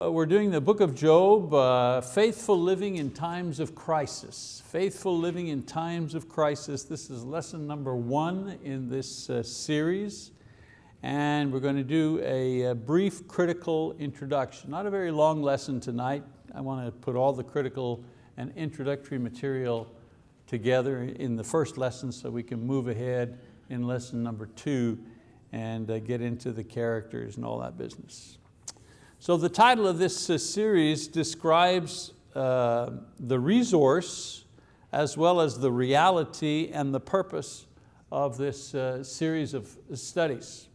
Uh, we're doing the book of Job, uh, faithful living in times of crisis. Faithful living in times of crisis. This is lesson number one in this uh, series. And we're going to do a, a, brief critical introduction. Not a very long lesson tonight. I want to put all the critical and introductory material together in the first lesson so we can move ahead in lesson number two and uh, get into the characters and all that business. So the title of this uh, series describes uh, the resource as well as the reality and the purpose of this uh, series of studies.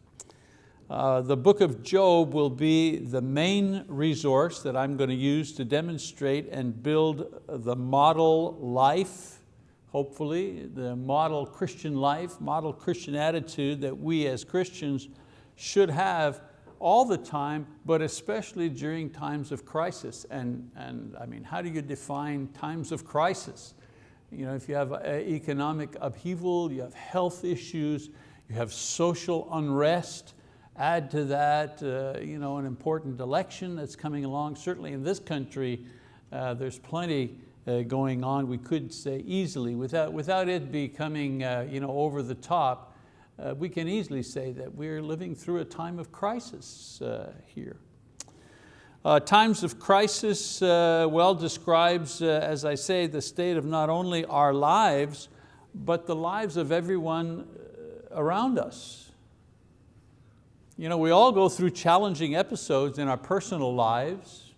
Uh, the book of Job will be the main resource that I'm going to use to demonstrate and build the model life, hopefully, the model Christian life, model Christian attitude that we as Christians should have all the time, but especially during times of crisis. And, and I mean, how do you define times of crisis? You know, if you have economic upheaval, you have health issues, you have social unrest, add to that uh, you know, an important election that's coming along. Certainly in this country, uh, there's plenty uh, going on, we could say easily, without, without it becoming uh, you know, over the top, uh, we can easily say that we're living through a time of crisis uh, here. Uh, times of crisis uh, well describes, uh, as I say, the state of not only our lives, but the lives of everyone uh, around us. You know, we all go through challenging episodes in our personal lives,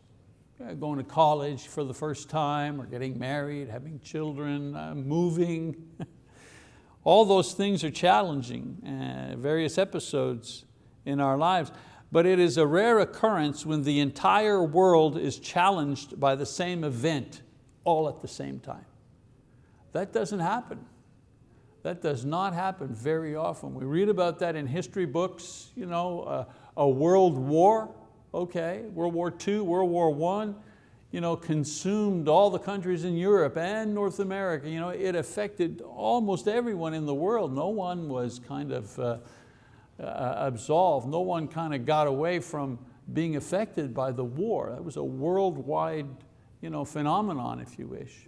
going to college for the first time, or getting married, having children, moving, All those things are challenging, uh, various episodes in our lives, but it is a rare occurrence when the entire world is challenged by the same event all at the same time. That doesn't happen. That does not happen very often. We read about that in history books, you know, uh, a world war, okay, World War II, World War I, you know, consumed all the countries in Europe and North America. You know, it affected almost everyone in the world. No one was kind of uh, uh, absolved. No one kind of got away from being affected by the war. That was a worldwide you know, phenomenon, if you wish.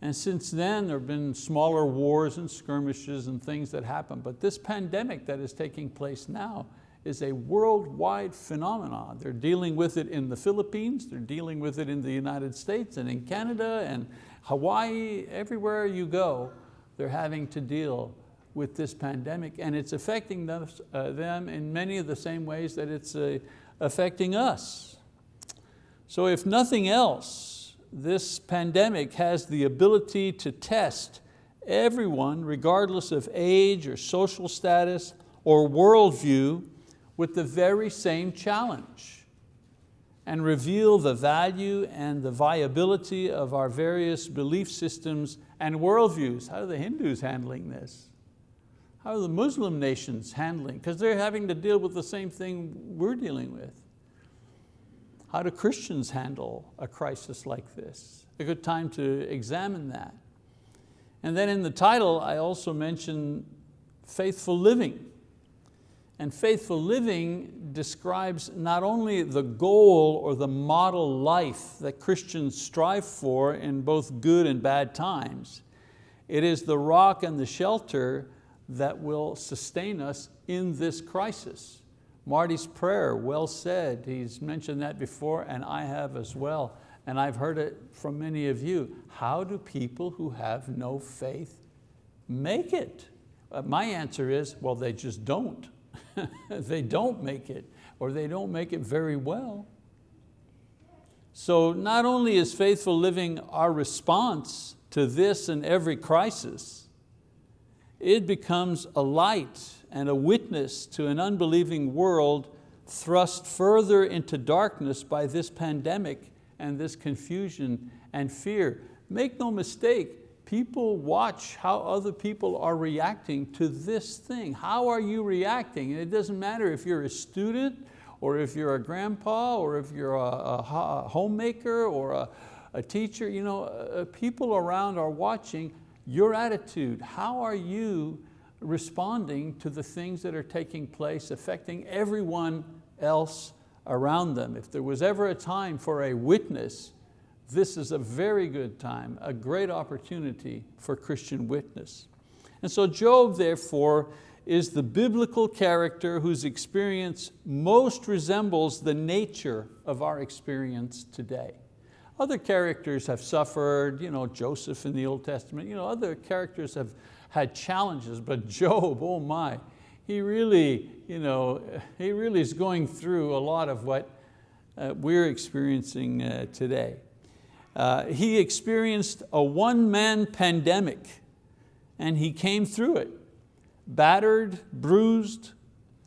And since then, there have been smaller wars and skirmishes and things that happen. But this pandemic that is taking place now is a worldwide phenomenon. They're dealing with it in the Philippines, they're dealing with it in the United States and in Canada and Hawaii, everywhere you go, they're having to deal with this pandemic and it's affecting them, uh, in many of the same ways that it's uh, affecting us. So if nothing else, this pandemic has the ability to test everyone, regardless of age or social status or worldview, with the very same challenge and reveal the value and the viability of our various belief systems and worldviews. How are the Hindus handling this? How are the Muslim nations handling? Because they're having to deal with the same thing we're dealing with. How do Christians handle a crisis like this? A good time to examine that. And then in the title, I also mention faithful living. And faithful living describes not only the goal or the model life that Christians strive for in both good and bad times, it is the rock and the shelter that will sustain us in this crisis. Marty's prayer, well said, he's mentioned that before and I have as well. And I've heard it from many of you. How do people who have no faith make it? Uh, my answer is, well, they just don't. they don't make it or they don't make it very well. So not only is faithful living our response to this and every crisis, it becomes a light and a witness to an unbelieving world thrust further into darkness by this pandemic and this confusion and fear. Make no mistake, people watch how other people are reacting to this thing. How are you reacting? And it doesn't matter if you're a student or if you're a grandpa or if you're a, a homemaker or a, a teacher, you know, uh, people around are watching your attitude. How are you responding to the things that are taking place, affecting everyone else around them. If there was ever a time for a witness, this is a very good time, a great opportunity for Christian witness. And so Job, therefore, is the biblical character whose experience most resembles the nature of our experience today. Other characters have suffered, you know, Joseph in the Old Testament, you know, other characters have had challenges, but Job, oh my, he really, you know, he really is going through a lot of what uh, we're experiencing uh, today. Uh, he experienced a one-man pandemic and he came through it, battered, bruised,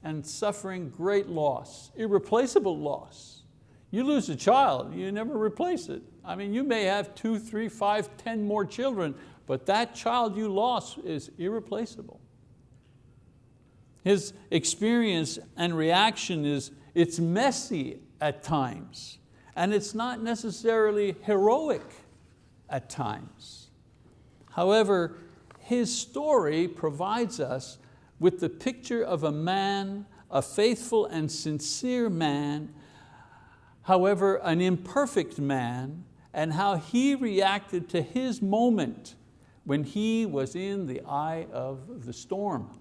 and suffering great loss, irreplaceable loss. You lose a child, you never replace it. I mean, you may have two, three, five, ten more children, but that child you lost is irreplaceable. His experience and reaction is, it's messy at times and it's not necessarily heroic at times. However, his story provides us with the picture of a man, a faithful and sincere man, however, an imperfect man, and how he reacted to his moment when he was in the eye of the storm.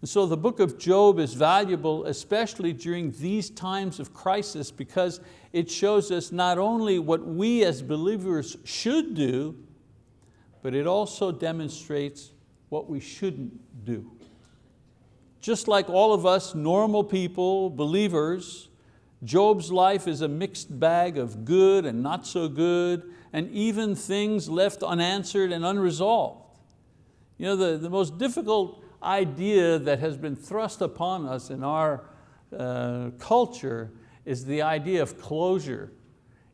And so the book of Job is valuable, especially during these times of crisis, because it shows us not only what we as believers should do, but it also demonstrates what we shouldn't do. Just like all of us normal people, believers, Job's life is a mixed bag of good and not so good, and even things left unanswered and unresolved. You know, the, the most difficult idea that has been thrust upon us in our uh, culture is the idea of closure.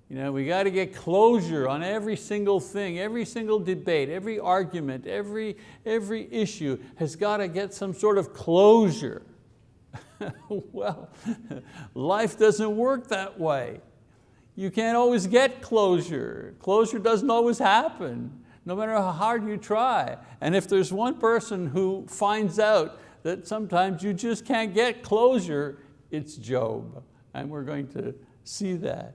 You know, we got to get closure on every single thing, every single debate, every argument, every, every issue has got to get some sort of closure. well, life doesn't work that way. You can't always get closure. Closure doesn't always happen no matter how hard you try. And if there's one person who finds out that sometimes you just can't get closure, it's Job. And we're going to see that.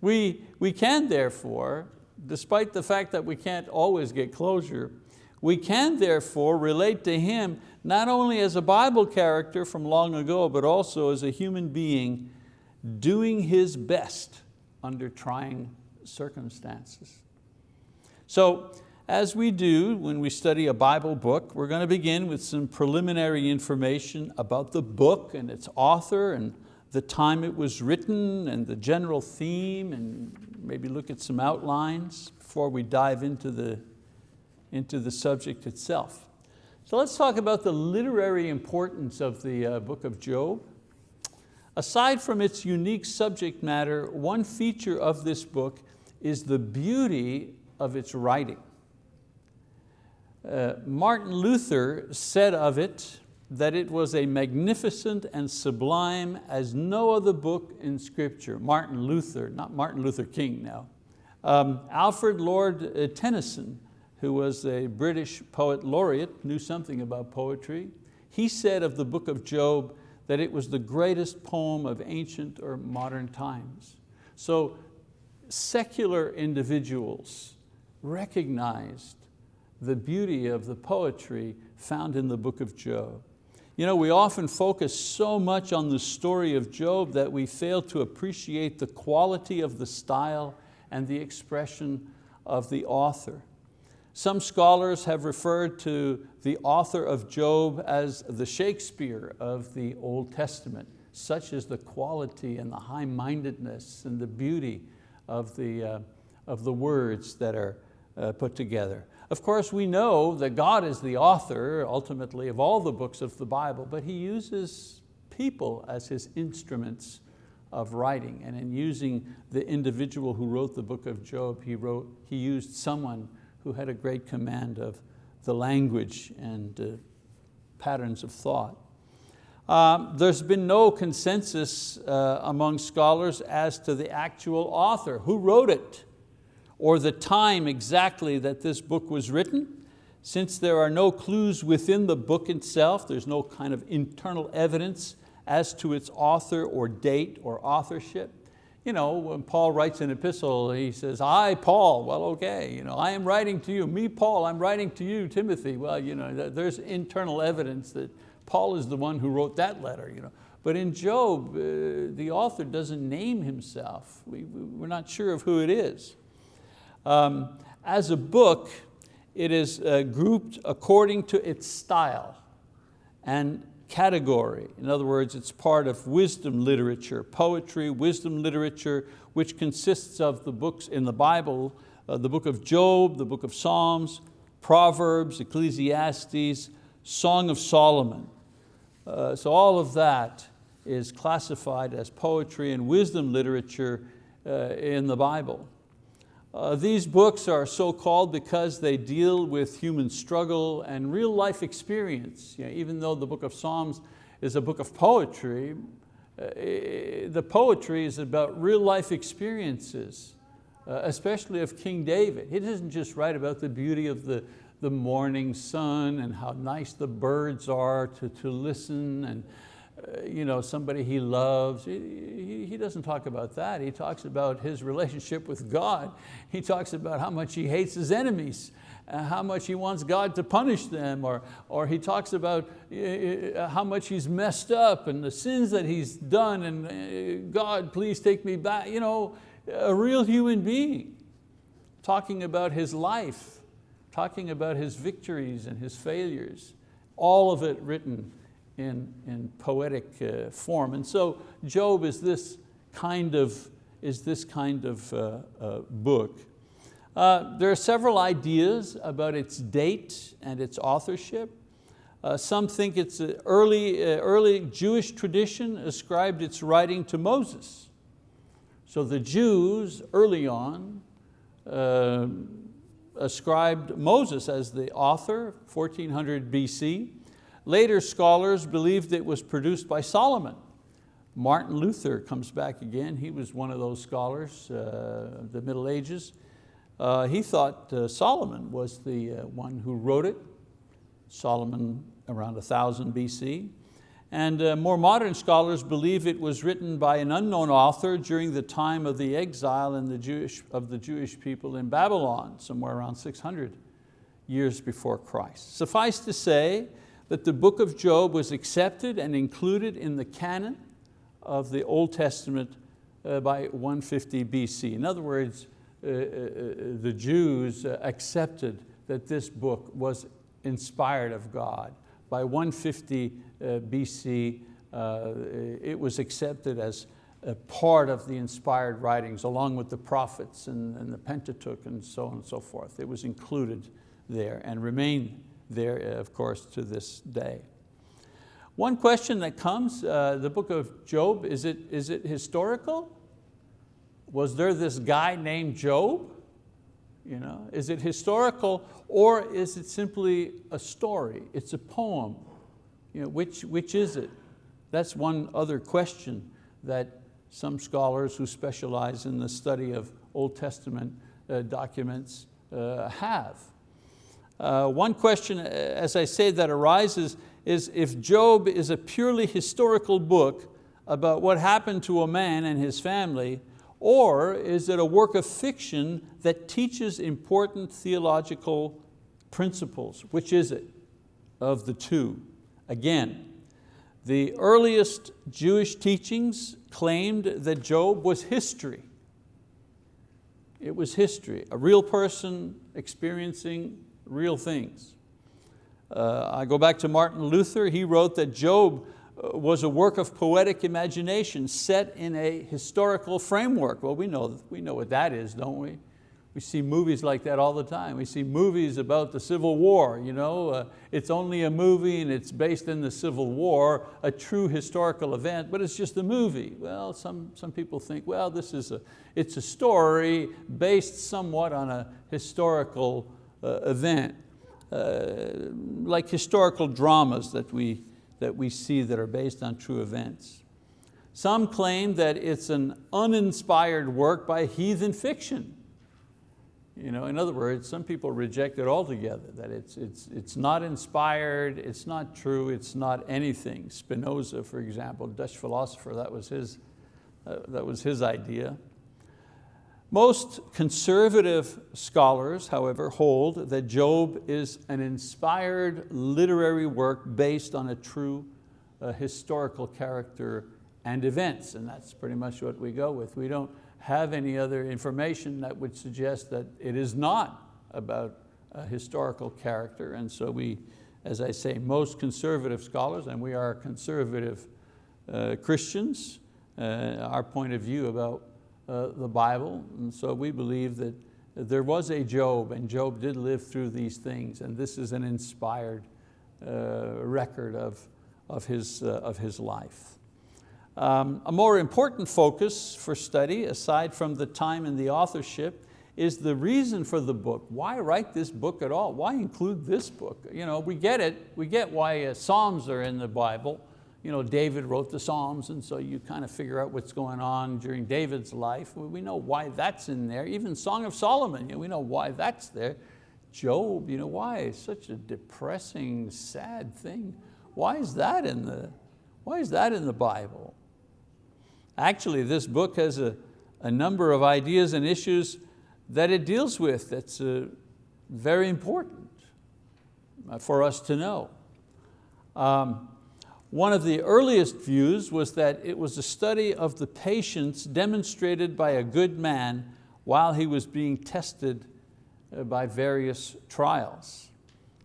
We, we can therefore, despite the fact that we can't always get closure, we can therefore relate to him not only as a Bible character from long ago, but also as a human being doing his best under trying circumstances. So as we do when we study a Bible book, we're going to begin with some preliminary information about the book and its author and the time it was written and the general theme and maybe look at some outlines before we dive into the, into the subject itself. So let's talk about the literary importance of the uh, book of Job. Aside from its unique subject matter, one feature of this book is the beauty of its writing. Uh, Martin Luther said of it that it was a magnificent and sublime as no other book in scripture. Martin Luther, not Martin Luther King now. Um, Alfred Lord uh, Tennyson, who was a British poet laureate, knew something about poetry. He said of the book of Job that it was the greatest poem of ancient or modern times. So secular individuals recognized the beauty of the poetry found in the book of Job. You know, we often focus so much on the story of Job that we fail to appreciate the quality of the style and the expression of the author. Some scholars have referred to the author of Job as the Shakespeare of the Old Testament. Such is the quality and the high-mindedness and the beauty of the, uh, of the words that are uh, put together. Of course, we know that God is the author, ultimately, of all the books of the Bible, but He uses people as His instruments of writing. And in using the individual who wrote the book of Job, he, wrote, he used someone who had a great command of the language and uh, patterns of thought. Um, there's been no consensus uh, among scholars as to the actual author, who wrote it or the time exactly that this book was written. Since there are no clues within the book itself, there's no kind of internal evidence as to its author or date or authorship. You know, when Paul writes an epistle, he says, I, Paul, well, okay, you know, I am writing to you, me, Paul, I'm writing to you, Timothy. Well, you know, there's internal evidence that Paul is the one who wrote that letter. You know. But in Job, uh, the author doesn't name himself. We, we're not sure of who it is. Um, as a book, it is uh, grouped according to its style and category. In other words, it's part of wisdom literature, poetry, wisdom literature, which consists of the books in the Bible, uh, the book of Job, the book of Psalms, Proverbs, Ecclesiastes, Song of Solomon. Uh, so all of that is classified as poetry and wisdom literature uh, in the Bible. Uh, these books are so called because they deal with human struggle and real life experience. You know, even though the book of Psalms is a book of poetry, uh, the poetry is about real life experiences, uh, especially of King David. He doesn't just write about the beauty of the, the morning sun and how nice the birds are to, to listen and, you know, somebody he loves. He, he, doesn't talk about that. He talks about his relationship with God. He talks about how much he hates his enemies, uh, how much he wants God to punish them, or, or he talks about uh, how much he's messed up and the sins that he's done, and God, please take me back. You know, a real human being talking about his life, talking about his victories and his failures, all of it written in, in poetic uh, form. And so Job is this kind of, is this kind of uh, uh, book. Uh, there are several ideas about its date and its authorship. Uh, some think it's early, uh, early Jewish tradition ascribed its writing to Moses. So the Jews early on ascribed Moses as the author, 1400 BC. Later scholars believed it was produced by Solomon. Martin Luther comes back again. He was one of those scholars, uh, the Middle Ages. Uh, he thought uh, Solomon was the uh, one who wrote it. Solomon around 1000 BC. And uh, more modern scholars believe it was written by an unknown author during the time of the exile in the Jewish, of the Jewish people in Babylon, somewhere around 600 years before Christ. Suffice to say that the book of Job was accepted and included in the canon of the Old Testament uh, by 150 BC. In other words, uh, uh, the Jews accepted that this book was inspired of God. By 150 uh, BC, it was accepted as a part of the inspired writings along with the prophets and, and the Pentateuch and so on and so forth. It was included there and remained there, of course, to this day. One question that comes, uh, the book of Job, is it, is it historical? Was there this guy named Job? You know, is it historical or is it simply a story? It's a poem. You know, which, which is it? That's one other question that some scholars who specialize in the study of Old Testament uh, documents uh, have. Uh, one question, uh, as I say, that arises is if Job is a purely historical book about what happened to a man and his family, or is it a work of fiction that teaches important theological principles? Which is it of the two? Again, the earliest Jewish teachings claimed that Job was history. It was history, a real person experiencing real things. Uh, I go back to Martin Luther, he wrote that Job uh, was a work of poetic imagination set in a historical framework. Well, we know, we know what that is, don't we? We see movies like that all the time. We see movies about the Civil War. You know? Uh, it's only a movie and it's based in the Civil War, a true historical event, but it's just a movie. Well, some, some people think, well, this is a, it's a story based somewhat on a historical event, uh, like historical dramas that we, that we see that are based on true events. Some claim that it's an uninspired work by heathen fiction. You know, in other words, some people reject it altogether, that it's, it's, it's not inspired, it's not true, it's not anything. Spinoza, for example, Dutch philosopher, that was his, uh, that was his idea. Most conservative scholars, however, hold that Job is an inspired literary work based on a true uh, historical character and events, and that's pretty much what we go with. We don't have any other information that would suggest that it is not about a historical character. And so we, as I say, most conservative scholars, and we are conservative uh, Christians, uh, our point of view about uh, the Bible. And so we believe that there was a Job and Job did live through these things and this is an inspired uh, record of, of, his, uh, of his life. Um, a more important focus for study, aside from the time and the authorship, is the reason for the book. Why write this book at all? Why include this book? You know, we get it, we get why uh, Psalms are in the Bible. You know, David wrote the Psalms and so you kind of figure out what's going on during David's life. We know why that's in there. Even Song of Solomon, you know, we know why that's there. Job, you know, why? Such a depressing, sad thing. Why is that in the, why is that in the Bible? Actually, this book has a, a number of ideas and issues that it deals with that's uh, very important uh, for us to know. Um, one of the earliest views was that it was a study of the patience demonstrated by a good man while he was being tested uh, by various trials.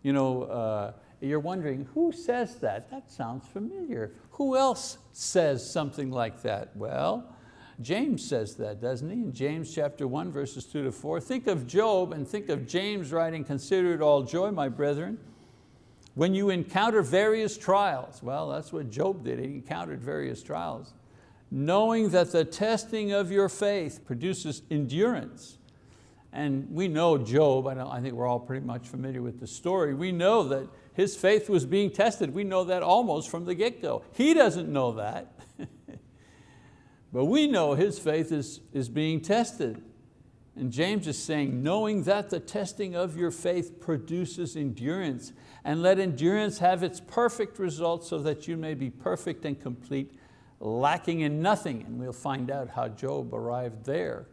You know, uh, you're wondering, who says that? That sounds familiar. Who else says something like that? Well, James says that, doesn't he? In James chapter one, verses two to four. Think of Job and think of James writing, consider it all joy, my brethren, when you encounter various trials. Well, that's what Job did, he encountered various trials. Knowing that the testing of your faith produces endurance. And we know Job, I, I think we're all pretty much familiar with the story. We know that his faith was being tested. We know that almost from the get-go. He doesn't know that. but we know his faith is, is being tested. And James is saying, knowing that the testing of your faith produces endurance, and let endurance have its perfect result so that you may be perfect and complete, lacking in nothing. And we'll find out how Job arrived there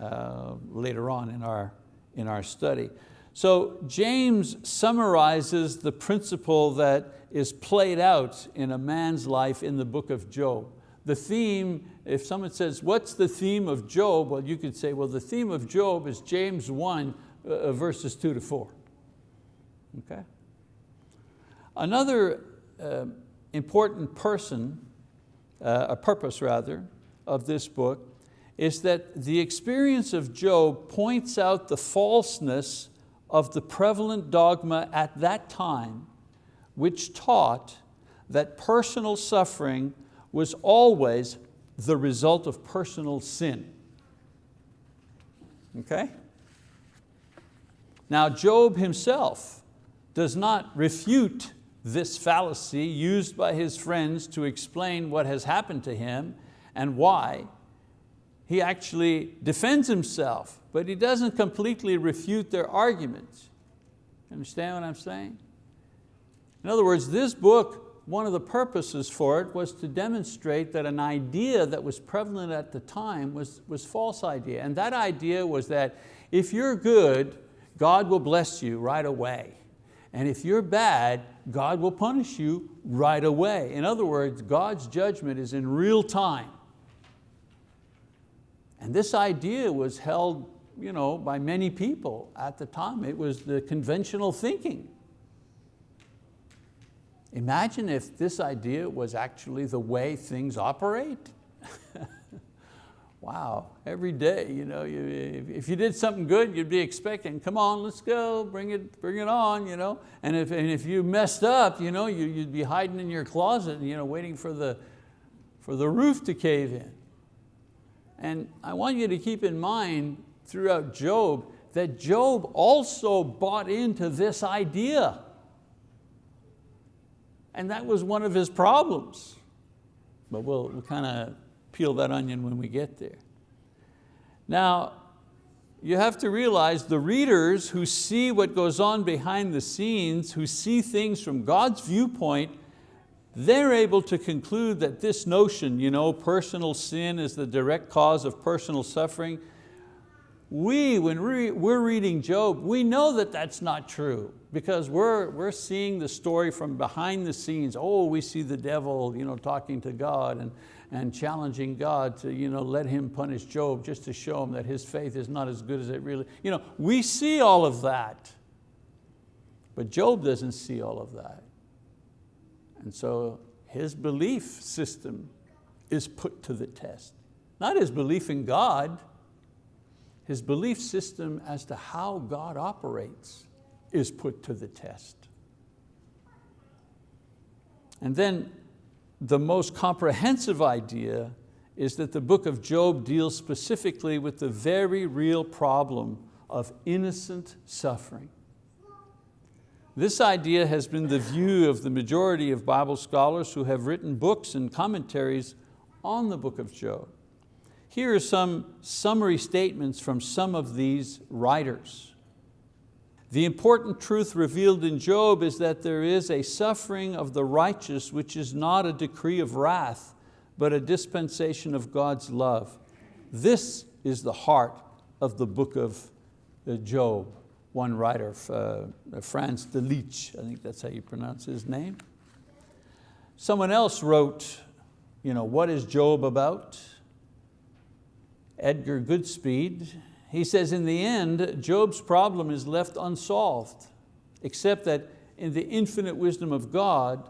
uh, later on in our, in our study. So James summarizes the principle that is played out in a man's life in the book of Job. The theme, if someone says, what's the theme of Job? Well, you could say, well, the theme of Job is James 1, uh, uh, verses two to four. Okay? Another uh, important person, uh, a purpose rather, of this book is that the experience of Job points out the falseness of the prevalent dogma at that time which taught that personal suffering was always the result of personal sin. Okay? Now Job himself does not refute this fallacy used by his friends to explain what has happened to him and why. He actually defends himself but he doesn't completely refute their arguments. Understand what I'm saying? In other words, this book, one of the purposes for it was to demonstrate that an idea that was prevalent at the time was, was false idea. And that idea was that if you're good, God will bless you right away. And if you're bad, God will punish you right away. In other words, God's judgment is in real time. And this idea was held you know, by many people at the time. It was the conventional thinking. Imagine if this idea was actually the way things operate. wow, every day, you know, you, if you did something good, you'd be expecting, come on, let's go, bring it, bring it on. You know? and, if, and if you messed up, you know, you, would be hiding in your closet, you know, waiting for the, for the roof to cave in. And I want you to keep in mind throughout Job that Job also bought into this idea. And that was one of his problems. But we'll, we'll kind of peel that onion when we get there. Now, you have to realize the readers who see what goes on behind the scenes, who see things from God's viewpoint, they're able to conclude that this notion, you know, personal sin is the direct cause of personal suffering, we, when we're reading Job, we know that that's not true because we're, we're seeing the story from behind the scenes. Oh, we see the devil you know, talking to God and, and challenging God to you know, let him punish Job just to show him that his faith is not as good as it really, you know, we see all of that. But Job doesn't see all of that. And so his belief system is put to the test. Not his belief in God, his belief system as to how God operates is put to the test. And then the most comprehensive idea is that the book of Job deals specifically with the very real problem of innocent suffering. This idea has been the view of the majority of Bible scholars who have written books and commentaries on the book of Job. Here are some summary statements from some of these writers. The important truth revealed in Job is that there is a suffering of the righteous which is not a decree of wrath, but a dispensation of God's love. This is the heart of the book of uh, Job. One writer, uh, Franz Delitzsch, I think that's how you pronounce his name. Someone else wrote, you know, what is Job about? Edgar Goodspeed, he says in the end, Job's problem is left unsolved, except that in the infinite wisdom of God,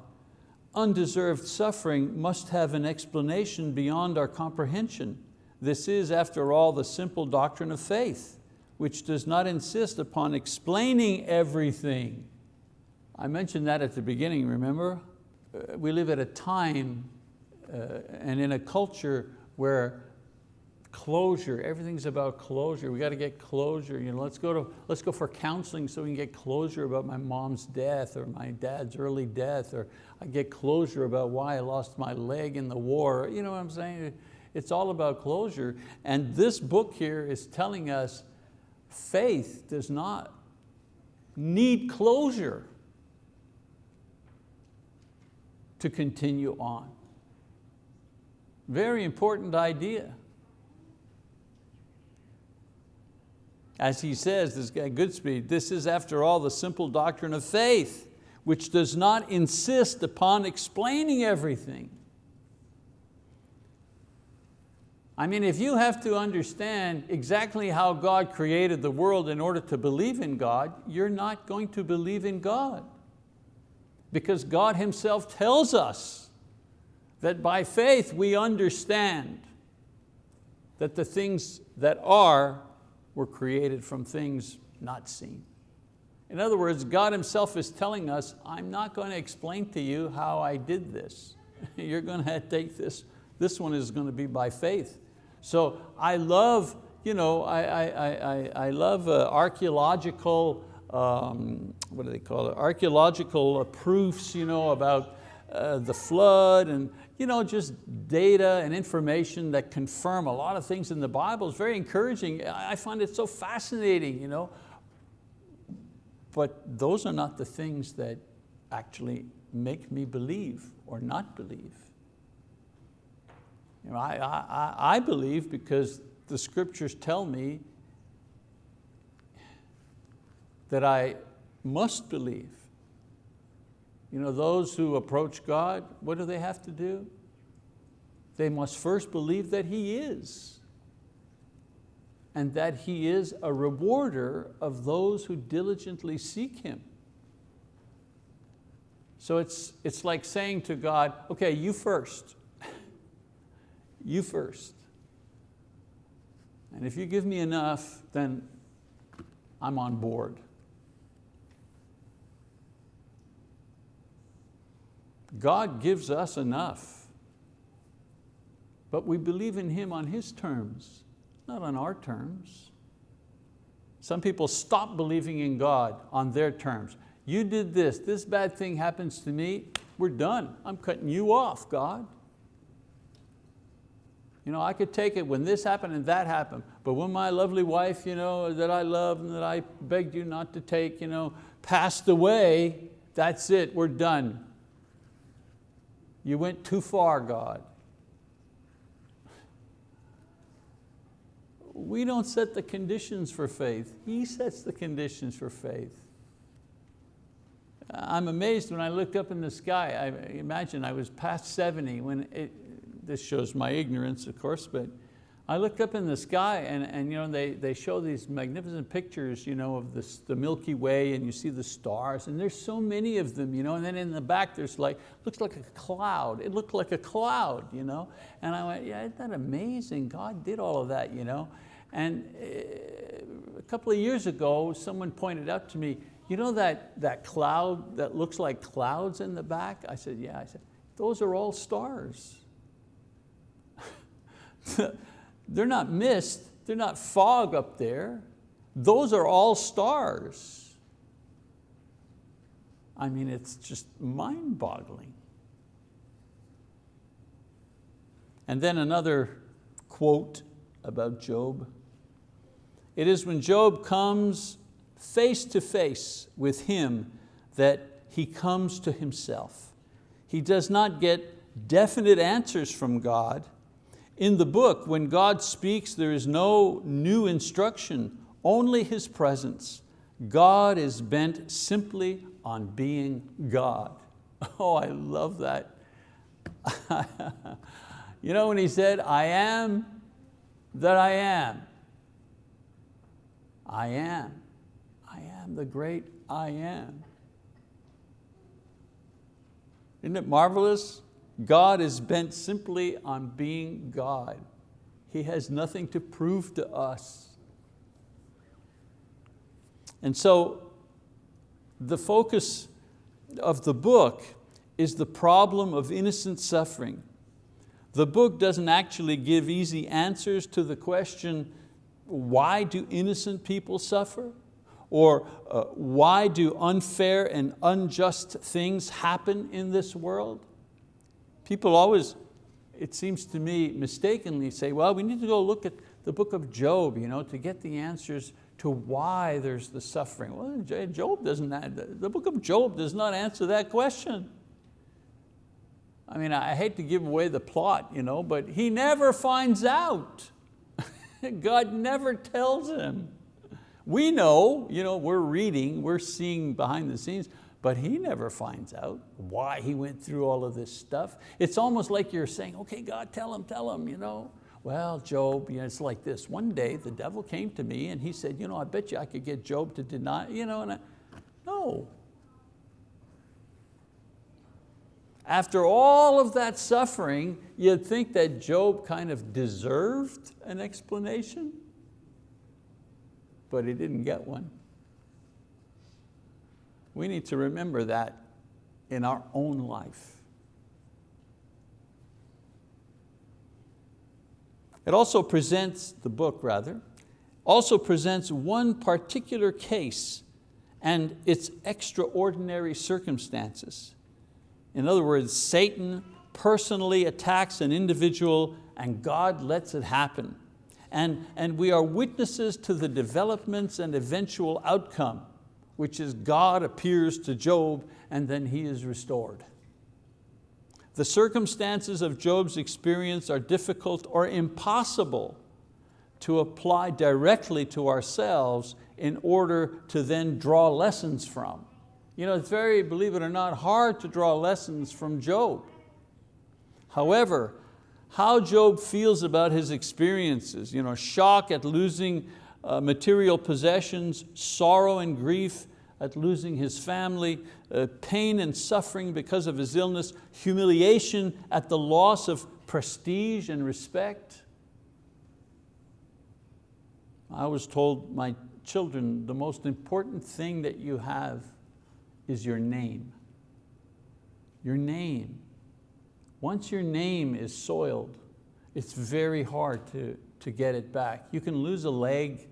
undeserved suffering must have an explanation beyond our comprehension. This is, after all, the simple doctrine of faith, which does not insist upon explaining everything. I mentioned that at the beginning, remember? Uh, we live at a time uh, and in a culture where closure, everything's about closure. We got to get closure. You know, let's, go to, let's go for counseling so we can get closure about my mom's death or my dad's early death, or I get closure about why I lost my leg in the war. You know what I'm saying? It's all about closure. And this book here is telling us faith does not need closure to continue on. Very important idea. As he says, this guy Goodspeed, this is after all the simple doctrine of faith, which does not insist upon explaining everything. I mean, if you have to understand exactly how God created the world in order to believe in God, you're not going to believe in God. Because God Himself tells us that by faith we understand that the things that are were created from things not seen. In other words, God himself is telling us, I'm not going to explain to you how I did this. You're going to take this, this one is going to be by faith. So I love, you know, I, I, I, I love uh, archeological, um, what do they call it, archeological proofs you know, about uh, the flood and you know, just data and information that confirm a lot of things in the Bible is very encouraging. I find it so fascinating. You know? But those are not the things that actually make me believe or not believe. You know, I, I, I believe because the scriptures tell me that I must believe. You know, those who approach God, what do they have to do? They must first believe that He is and that He is a rewarder of those who diligently seek Him. So it's, it's like saying to God, okay, you first, you first. And if you give me enough, then I'm on board. God gives us enough, but we believe in Him on His terms, not on our terms. Some people stop believing in God on their terms. You did this, this bad thing happens to me, we're done. I'm cutting you off, God. You know, I could take it when this happened and that happened, but when my lovely wife, you know, that I love and that I begged you not to take, you know, passed away, that's it, we're done. You went too far, God. We don't set the conditions for faith. He sets the conditions for faith. I'm amazed when I looked up in the sky. I imagine I was past 70 when it, this shows my ignorance, of course, but I looked up in the sky and, and you know, they, they show these magnificent pictures you know, of this, the Milky Way and you see the stars and there's so many of them. You know, and then in the back there's like, looks like a cloud. It looked like a cloud. You know? And I went, yeah, isn't that amazing? God did all of that. You know? And eh, a couple of years ago, someone pointed out to me, you know that, that cloud that looks like clouds in the back? I said, yeah. I said, those are all stars. they're not mist, they're not fog up there. Those are all stars. I mean, it's just mind boggling. And then another quote about Job. It is when Job comes face to face with him that he comes to himself. He does not get definite answers from God, in the book, when God speaks, there is no new instruction, only His presence. God is bent simply on being God. Oh, I love that. you know when He said, I am that I am. I am. I am the great I am. Isn't it marvelous? God is bent simply on being God. He has nothing to prove to us. And so the focus of the book is the problem of innocent suffering. The book doesn't actually give easy answers to the question, why do innocent people suffer? Or uh, why do unfair and unjust things happen in this world? People always, it seems to me, mistakenly say, well, we need to go look at the book of Job you know, to get the answers to why there's the suffering. Well, Job doesn't, the book of Job does not answer that question. I mean, I hate to give away the plot, you know, but he never finds out. God never tells him. We know, you know, we're reading, we're seeing behind the scenes, but he never finds out why he went through all of this stuff. It's almost like you're saying, okay, God, tell him, tell him, you know. Well, Job, you know, it's like this. One day the devil came to me and he said, you know, I bet you I could get Job to deny, you know, and I, no. After all of that suffering, you'd think that Job kind of deserved an explanation, but he didn't get one. We need to remember that in our own life. It also presents, the book rather, also presents one particular case and its extraordinary circumstances. In other words, Satan personally attacks an individual and God lets it happen. And, and we are witnesses to the developments and eventual outcome which is God appears to Job and then he is restored. The circumstances of Job's experience are difficult or impossible to apply directly to ourselves in order to then draw lessons from. You know, it's very, believe it or not, hard to draw lessons from Job. However, how Job feels about his experiences, you know, shock at losing uh, material possessions, sorrow and grief at losing his family, uh, pain and suffering because of his illness, humiliation at the loss of prestige and respect. I was told my children, the most important thing that you have is your name. Your name. Once your name is soiled, it's very hard to, to get it back. You can lose a leg,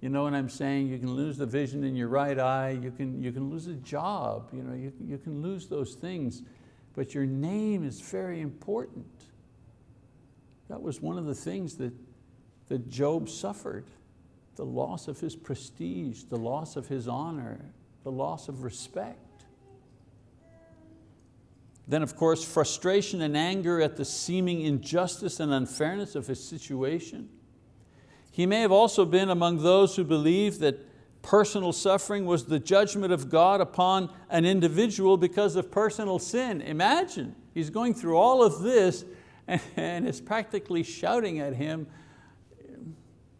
you know what I'm saying? You can lose the vision in your right eye, you can, you can lose a job, you, know, you, you can lose those things, but your name is very important. that was one of the things that, that Job suffered. The loss of his prestige, the loss of his honor, the loss of respect. Then of course, frustration and anger at the seeming injustice and unfairness of his situation. He may have also been among those who believed that personal suffering was the judgment of God upon an individual because of personal sin. Imagine, he's going through all of this and is practically shouting at him,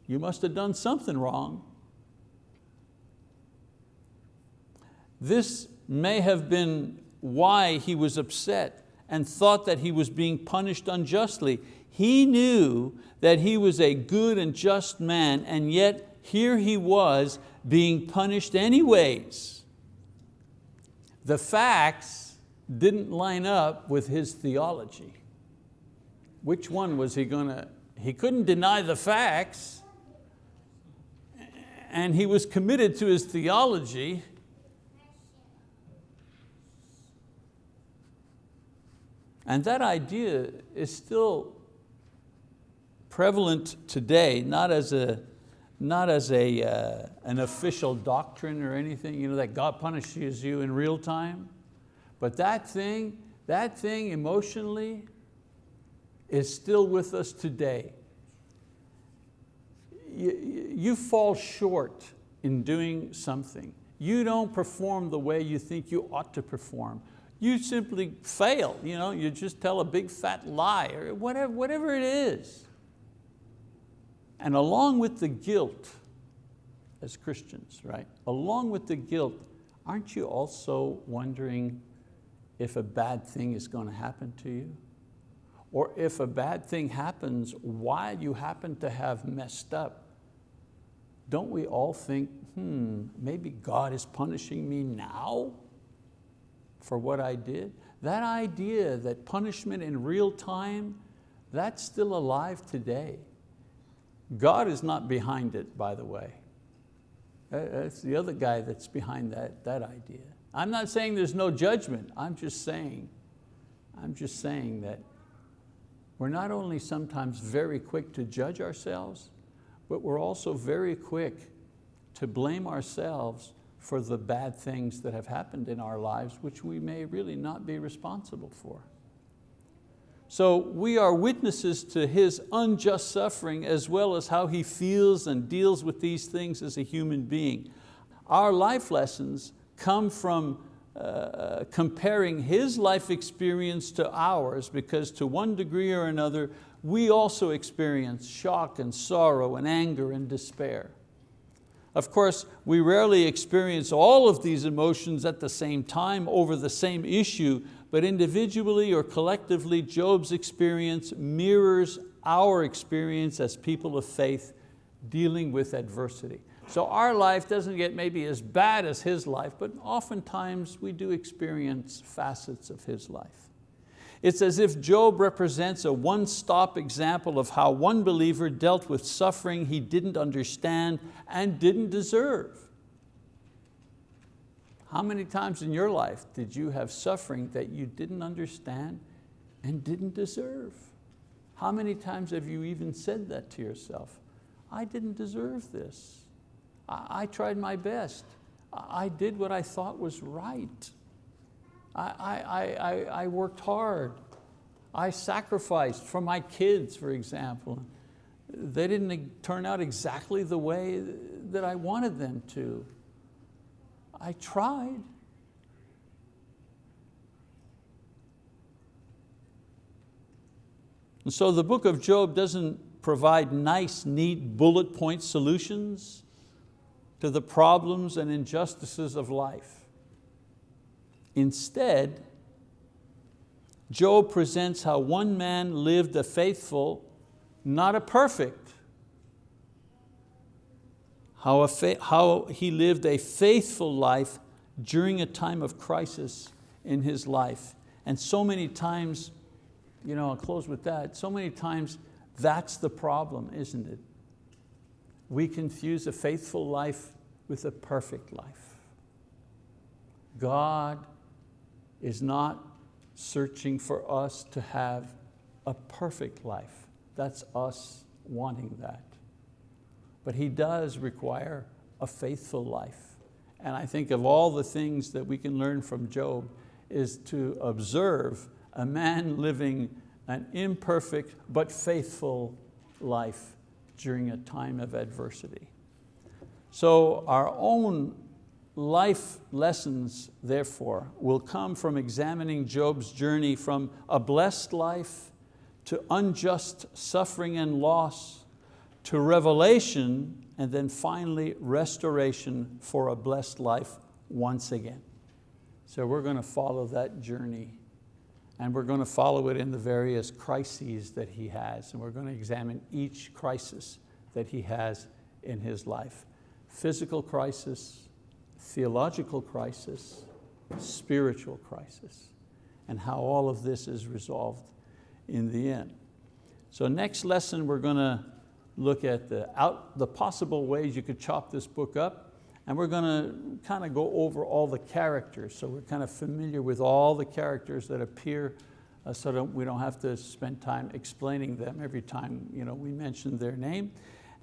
you must have done something wrong. This may have been why he was upset and thought that he was being punished unjustly. He knew that he was a good and just man and yet here he was being punished anyways. The facts didn't line up with his theology. Which one was he going to, he couldn't deny the facts and he was committed to his theology And that idea is still prevalent today, not as, a, not as a, uh, an official doctrine or anything, you know, that God punishes you in real time. But that thing, that thing emotionally is still with us today. You, you fall short in doing something. You don't perform the way you think you ought to perform you simply fail. You, know, you just tell a big fat lie or whatever, whatever it is. And along with the guilt, as Christians, right? Along with the guilt, aren't you also wondering if a bad thing is going to happen to you? Or if a bad thing happens while you happen to have messed up, don't we all think, hmm, maybe God is punishing me now? for what I did. That idea that punishment in real time, that's still alive today. God is not behind it, by the way. Uh, that's the other guy that's behind that, that idea. I'm not saying there's no judgment, I'm just saying, I'm just saying that we're not only sometimes very quick to judge ourselves, but we're also very quick to blame ourselves for the bad things that have happened in our lives, which we may really not be responsible for. So we are witnesses to His unjust suffering as well as how He feels and deals with these things as a human being. Our life lessons come from uh, comparing His life experience to ours because to one degree or another, we also experience shock and sorrow and anger and despair. Of course, we rarely experience all of these emotions at the same time over the same issue, but individually or collectively, Job's experience mirrors our experience as people of faith dealing with adversity. So our life doesn't get maybe as bad as his life, but oftentimes we do experience facets of his life. It's as if Job represents a one-stop example of how one believer dealt with suffering he didn't understand and didn't deserve. How many times in your life did you have suffering that you didn't understand and didn't deserve? How many times have you even said that to yourself? I didn't deserve this. I, I tried my best. I, I did what I thought was right. I, I, worked hard. I sacrificed for my kids, for example. They didn't turn out exactly the way that I wanted them to. I tried. And so the book of Job doesn't provide nice, neat bullet point solutions to the problems and injustices of life. Instead, Job presents how one man lived a faithful, not a perfect, how, how he lived a faithful life during a time of crisis in his life. And so many times, you know, I'll close with that, so many times that's the problem, isn't it? We confuse a faithful life with a perfect life. God is not searching for us to have a perfect life, That's us wanting that. But He does require a faithful life. And I think of all the things that we can learn from Job is to observe a man living an imperfect but faithful life during a time of adversity. So our own life lessons, therefore, will come from examining Job's journey from a blessed life to unjust suffering and loss, to revelation, and then finally restoration for a blessed life once again. So we're going to follow that journey and we're going to follow it in the various crises that he has and we're going to examine each crisis that he has in his life. Physical crisis, theological crisis, spiritual crisis, and how all of this is resolved in the end. So next lesson we're going to look at the, out, the possible ways you could chop this book up and we're going to kind of go over all the characters so we're kind of familiar with all the characters that appear uh, so that we don't have to spend time explaining them every time you know, we mention their name.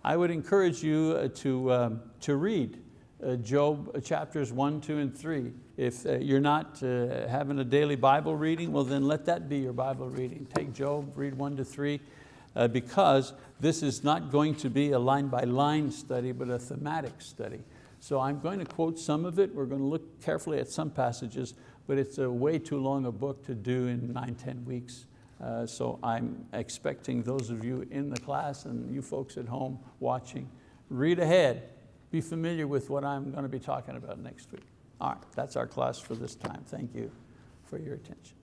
I would encourage you uh, to, um, to read uh, Job uh, chapters one, two, and three. If uh, you're not uh, having a daily Bible reading, well then let that be your Bible reading. Take Job, read one to three, uh, because this is not going to be a line by line study, but a thematic study. So I'm going to quote some of it. We're going to look carefully at some passages, but it's a way too long a book to do in nine, 10 weeks. Uh, so I'm expecting those of you in the class and you folks at home watching, read ahead, be familiar with what I'm going to be talking about next week. All right, that's our class for this time. Thank you for your attention.